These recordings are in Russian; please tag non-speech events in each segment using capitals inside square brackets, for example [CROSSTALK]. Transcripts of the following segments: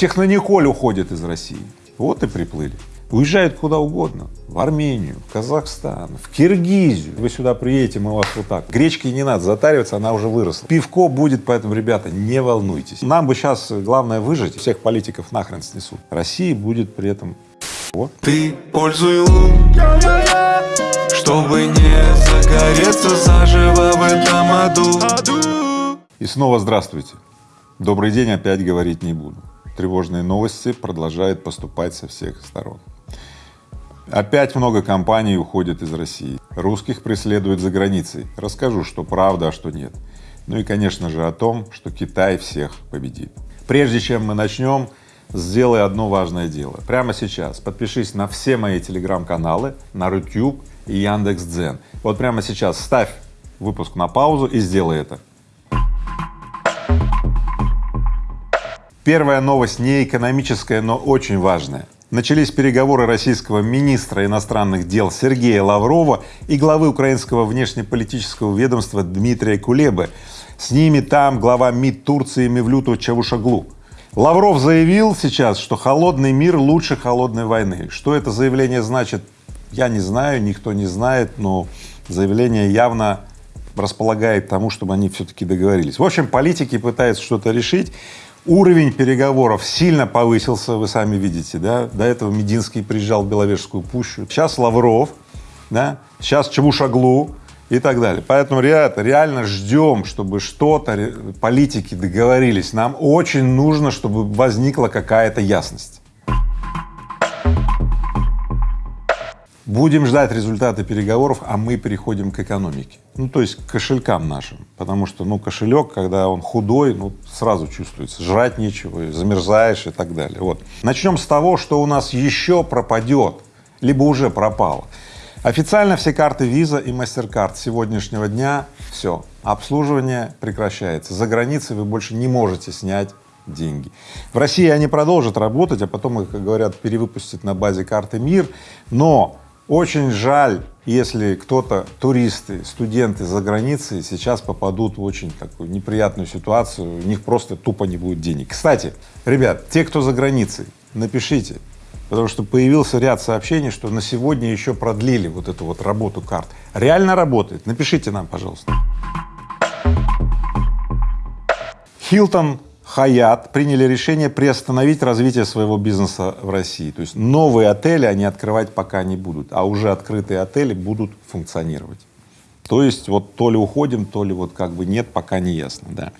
Технониколь уходит из России. Вот и приплыли. Уезжают куда угодно, в Армению, в Казахстан, в Киргизию. Вы сюда приедете, мы вас вот так. Гречки не надо затариваться, она уже выросла. Пивко будет, поэтому, ребята, не волнуйтесь. Нам бы сейчас главное выжить, всех политиков нахрен снесут. Россия будет при этом вот. Ты пользуй лун, чтобы не загореться заживо в этом аду. И снова здравствуйте. Добрый день опять говорить не буду. Тревожные новости продолжают поступать со всех сторон. Опять много компаний уходит из России. Русских преследуют за границей. Расскажу, что правда, а что нет. Ну и, конечно же, о том, что Китай всех победит. Прежде чем мы начнем, сделай одно важное дело. Прямо сейчас подпишись на все мои телеграм-каналы, на Рутюб и Яндекс.Дзен. Вот прямо сейчас ставь выпуск на паузу и сделай это. Первая новость не экономическая, но очень важная. Начались переговоры российского министра иностранных дел Сергея Лаврова и главы украинского внешнеполитического ведомства Дмитрия Кулебы. С ними там глава МИД Турции Мевлюту Чавушаглу. Лавров заявил сейчас, что холодный мир лучше холодной войны. Что это заявление значит, я не знаю, никто не знает, но заявление явно располагает тому, чтобы они все-таки договорились. В общем, политики пытаются что-то решить. Уровень переговоров сильно повысился, вы сами видите, да, до этого Мединский приезжал в Беловежскую пущу, сейчас Лавров, да, сейчас Чавушаглу и так далее. Поэтому, ребята, реально ждем, чтобы что-то, политики договорились. Нам очень нужно, чтобы возникла какая-то ясность. Будем ждать результаты переговоров, а мы переходим к экономике. Ну, то есть к кошелькам нашим, потому что, ну, кошелек, когда он худой, ну, сразу чувствуется, жрать нечего, замерзаешь и так далее. Вот. Начнем с того, что у нас еще пропадет, либо уже пропало. Официально все карты Visa и MasterCard с сегодняшнего дня все, обслуживание прекращается. За границей вы больше не можете снять деньги. В России они продолжат работать, а потом их, как говорят, перевыпустят на базе карты МИР, но очень жаль, если кто-то, туристы, студенты за границей сейчас попадут в очень такую неприятную ситуацию, у них просто тупо не будет денег. Кстати, ребят, те, кто за границей, напишите, потому что появился ряд сообщений, что на сегодня еще продлили вот эту вот работу карт. Реально работает? Напишите нам, пожалуйста. Хилтон Хаят приняли решение приостановить развитие своего бизнеса в России. То есть новые отели они открывать пока не будут, а уже открытые отели будут функционировать. То есть вот то ли уходим, то ли вот как бы нет, пока не ясно, да.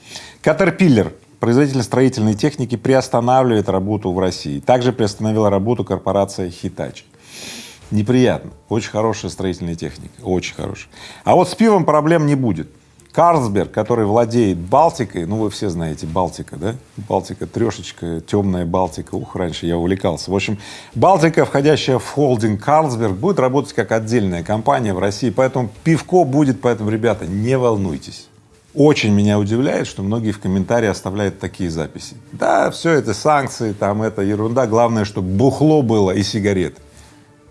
Caterpillar, производитель строительной техники, приостанавливает работу в России. Также приостановила работу корпорация Hitachi. Неприятно, очень хорошая строительная техника, очень хорошая. А вот с пивом проблем не будет. Карлсберг, который владеет Балтикой, ну вы все знаете Балтика, да? Балтика трешечка, темная Балтика, ух, раньше я увлекался. В общем, Балтика, входящая в холдинг Карлсберг, будет работать как отдельная компания в России, поэтому пивко будет, поэтому, ребята, не волнуйтесь. Очень меня удивляет, что многие в комментарии оставляют такие записи. Да, все это санкции, там это ерунда, главное, чтобы бухло было и сигареты.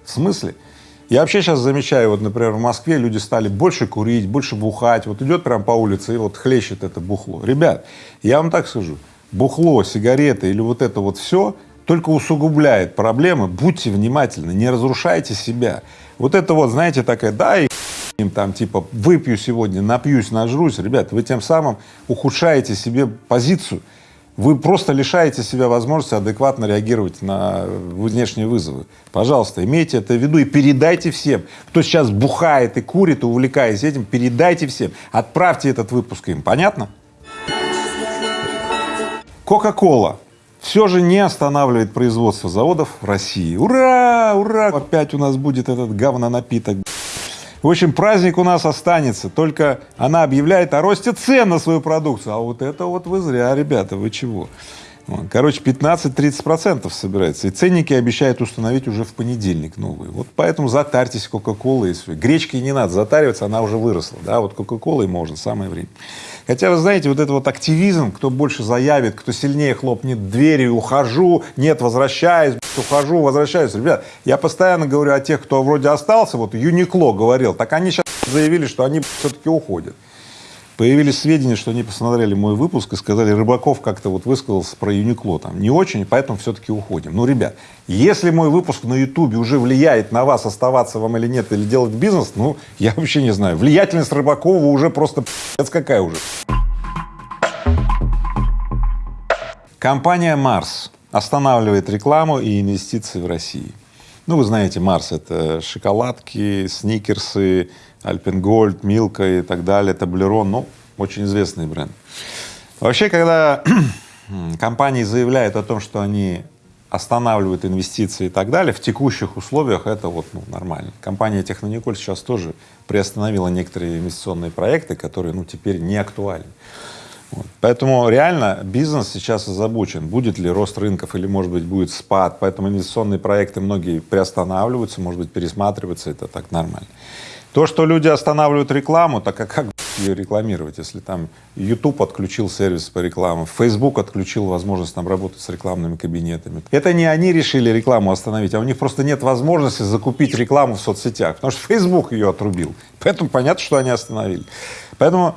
В смысле? Я вообще сейчас замечаю, вот, например, в Москве люди стали больше курить, больше бухать, вот идет прям по улице и вот хлещет это бухло. Ребят, я вам так скажу, бухло, сигареты или вот это вот все только усугубляет проблемы, будьте внимательны, не разрушайте себя. Вот это вот, знаете, такая, да, и им там типа выпью сегодня, напьюсь, нажрусь, ребят, вы тем самым ухудшаете себе позицию вы просто лишаете себя возможности адекватно реагировать на внешние вызовы. Пожалуйста, имейте это в виду и передайте всем, кто сейчас бухает и курит, увлекаясь этим, передайте всем, отправьте этот выпуск им, понятно? Кока-кола все же не останавливает производство заводов в России. Ура! Ура! Опять у нас будет этот говно-напиток. В общем, праздник у нас останется, только она объявляет о росте цен на свою продукцию. А вот это вот вы зря, ребята, вы чего? Короче, 15-30 процентов собирается. И ценники обещают установить уже в понедельник новые. Вот поэтому затарьтесь Кока-Колой и все. Гречкой не надо затариваться, она уже выросла. Да, вот Кока-Колой можно, самое время. Хотя, вы знаете, вот это вот активизм, кто больше заявит, кто сильнее хлопнет дверью, ухожу, нет, возвращаюсь, ухожу, возвращаюсь. Ребят, я постоянно говорю о тех, кто вроде остался, вот Юникло говорил, так они сейчас заявили, что они все-таки уходят. Появились сведения, что они посмотрели мой выпуск и сказали, Рыбаков как-то вот высказался про Юникло там не очень, поэтому все-таки уходим. Ну, ребят, если мой выпуск на Ютубе уже влияет на вас, оставаться вам или нет, или делать бизнес, ну, я вообще не знаю. Влиятельность Рыбакова уже просто это какая уже. Компания Марс останавливает рекламу и инвестиции в России. Ну, вы знаете, Марс — это шоколадки, сникерсы, Альпенгольд, Милка и так далее, Таблерон, ну, очень известный бренд. Вообще, когда [CLEARS THROAT] компании заявляют о том, что они останавливают инвестиции и так далее, в текущих условиях это вот ну, нормально. Компания Технониколь сейчас тоже приостановила некоторые инвестиционные проекты, которые ну, теперь не актуальны. Поэтому реально бизнес сейчас озабочен, будет ли рост рынков или, может быть, будет спад. Поэтому инвестиционные проекты многие приостанавливаются, может быть, пересматриваются, это так нормально. То, что люди останавливают рекламу, так а как ее рекламировать, если там YouTube отключил сервис по рекламе, Facebook отключил возможность там работать с рекламными кабинетами. Это не они решили рекламу остановить, а у них просто нет возможности закупить рекламу в соцсетях, потому что Facebook ее отрубил. Поэтому понятно, что они остановили. Поэтому,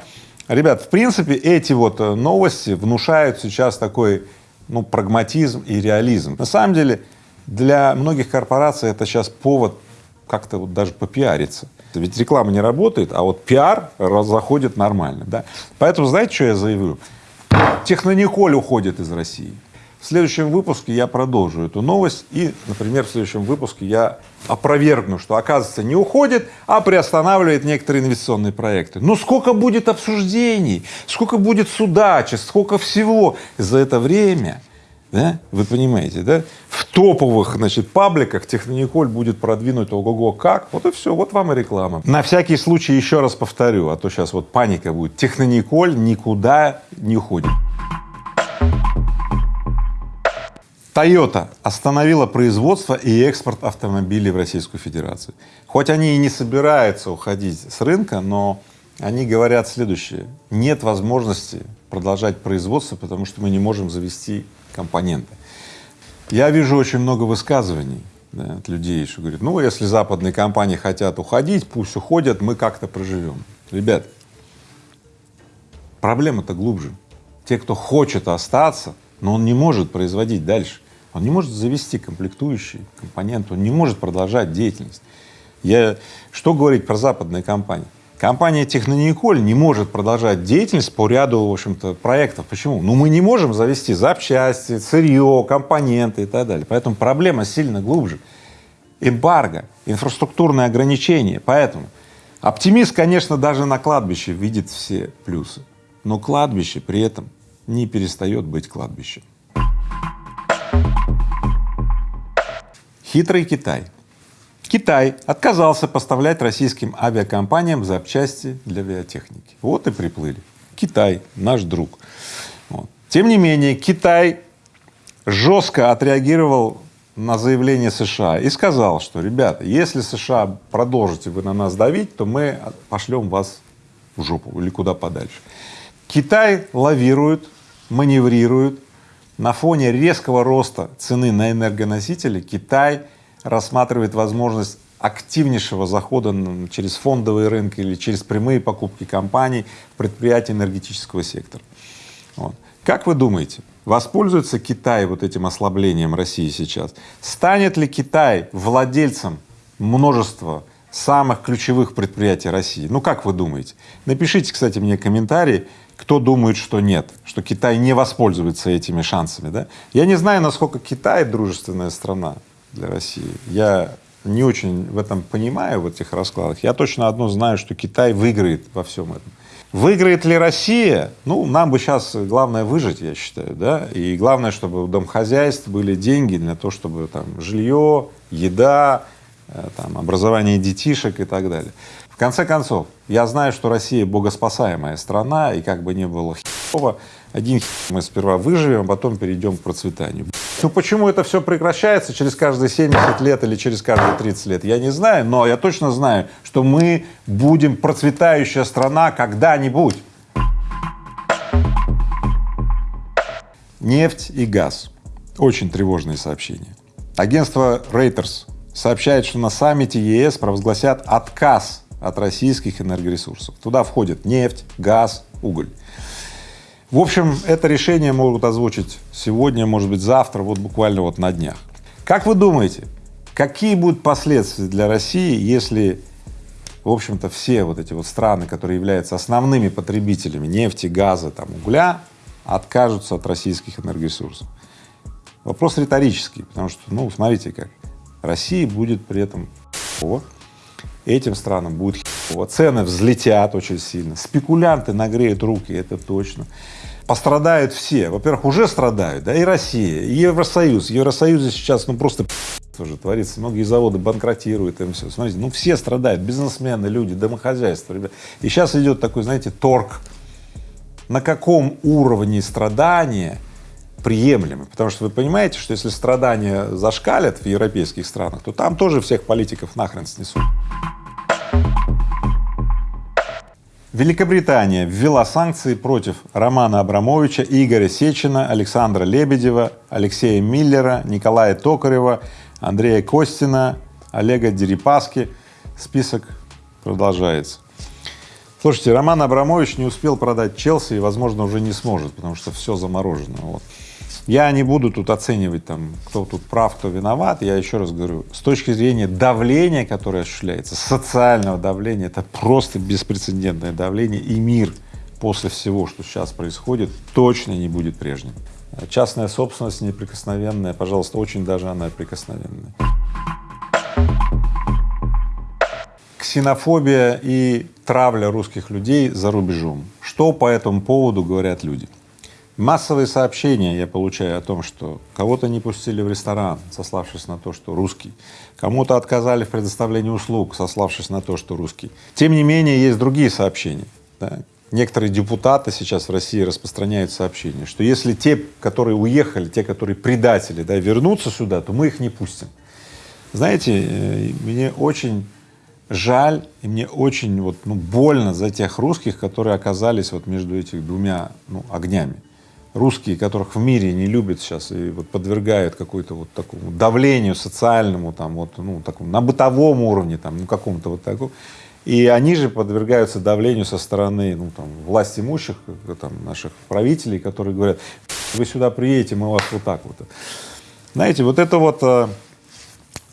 ребят, в принципе, эти вот э, новости внушают сейчас такой, ну, прагматизм и реализм. На самом деле, для многих корпораций это сейчас повод как-то вот даже попиариться. Ведь реклама не работает, а вот пиар заходит нормально, да. Поэтому знаете, что я заявлю? Технониколь уходит из России. В следующем выпуске я продолжу эту новость и, например, в следующем выпуске я опровергну, что, оказывается, не уходит, а приостанавливает некоторые инвестиционные проекты. Ну сколько будет обсуждений, сколько будет судачеств, сколько всего за это время да? Вы понимаете, да? В топовых, значит, пабликах Технониколь будет продвинуть ого-го как, вот и все, вот вам и реклама. На всякий случай еще раз повторю, а то сейчас вот паника будет. Технониколь никуда не уходит. Toyota остановила производство и экспорт автомобилей в Российскую Федерацию. Хоть они и не собираются уходить с рынка, но они говорят следующее. Нет возможности продолжать производство, потому что мы не можем завести компоненты. Я вижу очень много высказываний да, от людей, что говорят, ну, если западные компании хотят уходить, пусть уходят, мы как-то проживем. Ребят, проблема-то глубже. Те, кто хочет остаться, но он не может производить дальше, он не может завести комплектующие компоненты, он не может продолжать деятельность. Я, что говорить про западные компании? Компания Технониколь не может продолжать деятельность по ряду, в общем-то, проектов. Почему? Ну, мы не можем завести запчасти, сырье, компоненты и так далее. Поэтому проблема сильно глубже. Эмбарго, инфраструктурные ограничения. Поэтому оптимист, конечно, даже на кладбище видит все плюсы, но кладбище при этом не перестает быть кладбищем. Хитрый Китай Китай отказался поставлять российским авиакомпаниям запчасти для авиатехники. Вот и приплыли. Китай, наш друг. Вот. Тем не менее, Китай жестко отреагировал на заявление США и сказал, что, ребята, если США продолжите вы на нас давить, то мы пошлем вас в жопу или куда подальше. Китай лавирует, маневрирует. На фоне резкого роста цены на энергоносители Китай рассматривает возможность активнейшего захода через фондовые рынки или через прямые покупки компаний в предприятия энергетического сектора. Вот. Как вы думаете, воспользуется Китай вот этим ослаблением России сейчас? Станет ли Китай владельцем множества самых ключевых предприятий России? Ну как вы думаете? Напишите, кстати, мне комментарии, кто думает, что нет, что Китай не воспользуется этими шансами, да? Я не знаю, насколько Китай дружественная страна, для России. Я не очень в этом понимаю, в этих раскладах. Я точно одно знаю, что Китай выиграет во всем этом. Выиграет ли Россия? Ну, нам бы сейчас главное выжить, я считаю, да, и главное, чтобы у домохозяйств были деньги для того, чтобы там жилье, еда, э, там, образование детишек и так далее. Конце концов, я знаю, что Россия богоспасаемая страна, и как бы не было херово, один мы сперва выживем, а потом перейдем к процветанию. Ну почему это все прекращается через каждые 70 лет или через каждые 30 лет, я не знаю, но я точно знаю, что мы будем процветающая страна когда-нибудь. Нефть и газ. Очень тревожные сообщения. Агентство Reuters сообщает, что на саммите ЕС провозгласят отказ от российских энергоресурсов. Туда входит нефть, газ, уголь. В общем, это решение могут озвучить сегодня, может быть, завтра, вот буквально вот на днях. Как вы думаете, какие будут последствия для России, если, в общем-то, все вот эти вот страны, которые являются основными потребителями нефти, газа, там, угля, откажутся от российских энергоресурсов? Вопрос риторический, потому что, ну, смотрите как, России будет при этом этим странам будет херово, цены взлетят очень сильно, спекулянты нагреют руки, это точно. Пострадают все, во-первых, уже страдают, да, и Россия, и Евросоюз. В сейчас, ну, просто [LAUGHS] уже творится, многие заводы банкротируют, и все. Смотрите, ну, все страдают, бизнесмены, люди, домохозяйства, ребят. И сейчас идет такой, знаете, торг, на каком уровне страдания приемлемы, потому что вы понимаете, что если страдания зашкалят в европейских странах, то там тоже всех политиков нахрен снесут. Великобритания ввела санкции против Романа Абрамовича, Игоря Сечина, Александра Лебедева, Алексея Миллера, Николая Токарева, Андрея Костина, Олега Дерипаски. Список продолжается. Слушайте, Роман Абрамович не успел продать Челси и, возможно, уже не сможет, потому что все заморожено. Вот. Я не буду тут оценивать, там, кто тут прав, кто виноват. Я еще раз говорю, с точки зрения давления, которое осуществляется, социального давления, это просто беспрецедентное давление, и мир после всего, что сейчас происходит, точно не будет прежним. Частная собственность неприкосновенная, пожалуйста, очень даже она прикосновенная. Ксенофобия и травля русских людей за рубежом. Что по этому поводу говорят люди? Массовые сообщения я получаю о том, что кого-то не пустили в ресторан, сославшись на то, что русский, кому-то отказали в предоставлении услуг, сославшись на то, что русский. Тем не менее, есть другие сообщения. Да? Некоторые депутаты сейчас в России распространяют сообщения, что если те, которые уехали, те, которые предатели, да, вернутся сюда, то мы их не пустим. Знаете, э, мне очень жаль и мне очень вот, ну, больно за тех русских, которые оказались вот между этих двумя ну, огнями русские, которых в мире не любят сейчас и вот подвергают какой-то вот такому давлению социальному, там вот, ну, такому, на бытовом уровне, там, ну, какому-то вот такому. И они же подвергаются давлению со стороны, ну, там, власть имущих, там, наших правителей, которые говорят, вы сюда приедете, мы вас вот так вот. Знаете, вот это вот а,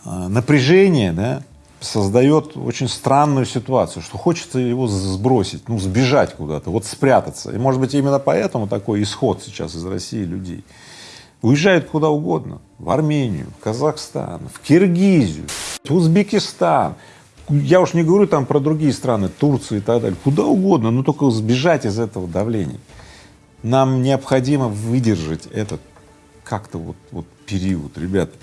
а, напряжение, да, создает очень странную ситуацию, что хочется его сбросить, ну, сбежать куда-то, вот спрятаться. И, может быть, именно поэтому такой исход сейчас из России людей. Уезжают куда угодно, в Армению, в Казахстан, в Киргизию, в Узбекистан. Я уж не говорю там про другие страны, Турцию и так далее, куда угодно, но только сбежать из этого давления. Нам необходимо выдержать этот как-то вот, вот период, ребята.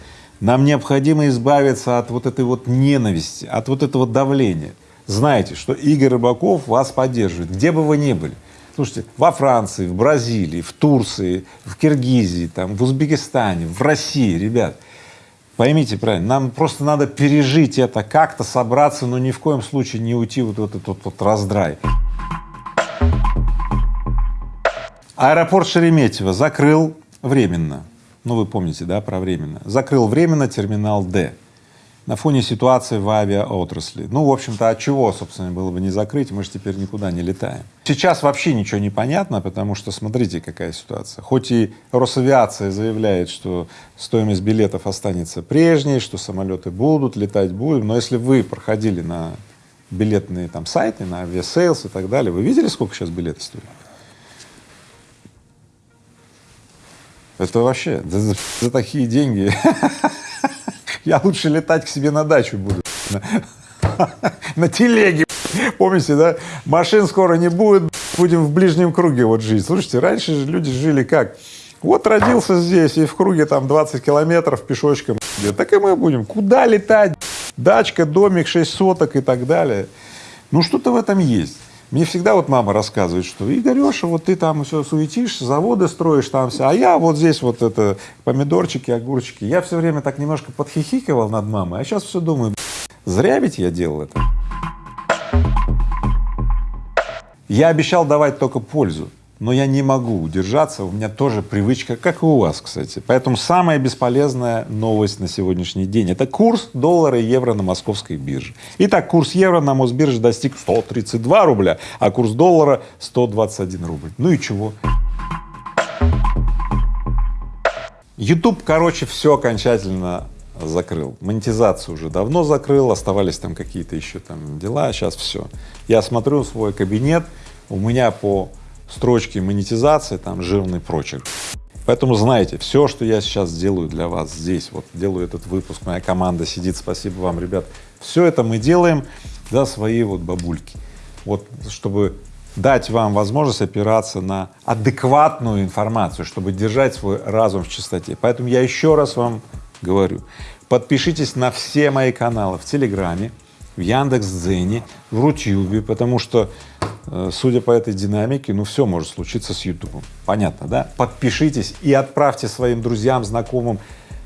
Нам необходимо избавиться от вот этой вот ненависти, от вот этого давления. Знаете, что Игорь Рыбаков вас поддерживает, где бы вы ни были. Слушайте, во Франции, в Бразилии, в Турции, в Киргизии, там, в Узбекистане, в России, ребят, поймите правильно, нам просто надо пережить это, как-то собраться, но ни в коем случае не уйти вот в этот вот, вот раздрай. Аэропорт Шереметьево закрыл временно ну вы помните, да, про временно, закрыл временно терминал Д на фоне ситуации в авиаотрасли. Ну, в общем-то, от чего, собственно, было бы не закрыть, мы же теперь никуда не летаем. Сейчас вообще ничего не понятно, потому что смотрите, какая ситуация. Хоть и Росавиация заявляет, что стоимость билетов останется прежней, что самолеты будут, летать будем, но если вы проходили на билетные там сайты, на авиасейлс и так далее, вы видели, сколько сейчас билеты стоят? Это вообще за, за, такие деньги [LAUGHS] я лучше летать к себе на дачу буду [LAUGHS] на телеге. [LAUGHS] Помните, да? Машин скоро не будет, будем в ближнем круге вот жить. Слушайте, раньше же люди жили как? Вот родился здесь и в круге там 20 километров пешочком, так и мы будем. Куда летать? Дачка, домик, 6 соток и так далее. Ну что-то в этом есть. Мне всегда вот мама рассказывает, что Игореша, вот ты там все суетишься, заводы строишь там все, а я вот здесь вот это помидорчики, огурчики. Я все время так немножко подхихикивал над мамой, а сейчас все думаю, зря ведь я делал это. Я обещал давать только пользу. Но я не могу удержаться, у меня тоже привычка, как и у вас, кстати. Поэтому самая бесполезная новость на сегодняшний день — это курс доллара и евро на московской бирже. Итак, курс евро на Мосбирже достиг 132 рубля, а курс доллара — 121 рубль. Ну и чего? YouTube, короче, все окончательно закрыл. Монетизацию уже давно закрыл, оставались там какие-то еще там дела, сейчас все. Я смотрю свой кабинет, у меня по строчке монетизации там жирный прочерк. Поэтому знаете, все, что я сейчас делаю для вас здесь, вот делаю этот выпуск, моя команда сидит, спасибо вам, ребят, все это мы делаем за свои вот бабульки. Вот чтобы дать вам возможность опираться на адекватную информацию, чтобы держать свой разум в чистоте. Поэтому я еще раз вам говорю, подпишитесь на все мои каналы в Телеграме, в Яндекс.Дзене, в Рутюбе, потому что, э, судя по этой динамике, ну все может случиться с Ютубом. Понятно, да? Подпишитесь и отправьте своим друзьям, знакомым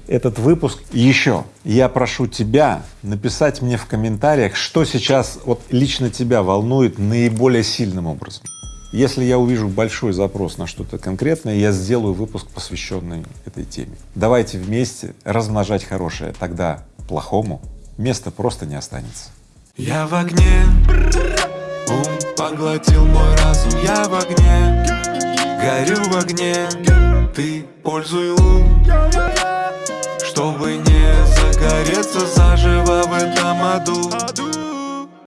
этот выпуск. Еще я прошу тебя написать мне в комментариях, что сейчас вот лично тебя волнует наиболее сильным образом. Если я увижу большой запрос на что-то конкретное, я сделаю выпуск, посвященный этой теме. Давайте вместе размножать хорошее, тогда плохому места просто не останется. Я в огне, ум поглотил мой разум, я в огне, горю в огне, ты пользуй лун, чтобы не загореться заживо в этом аду.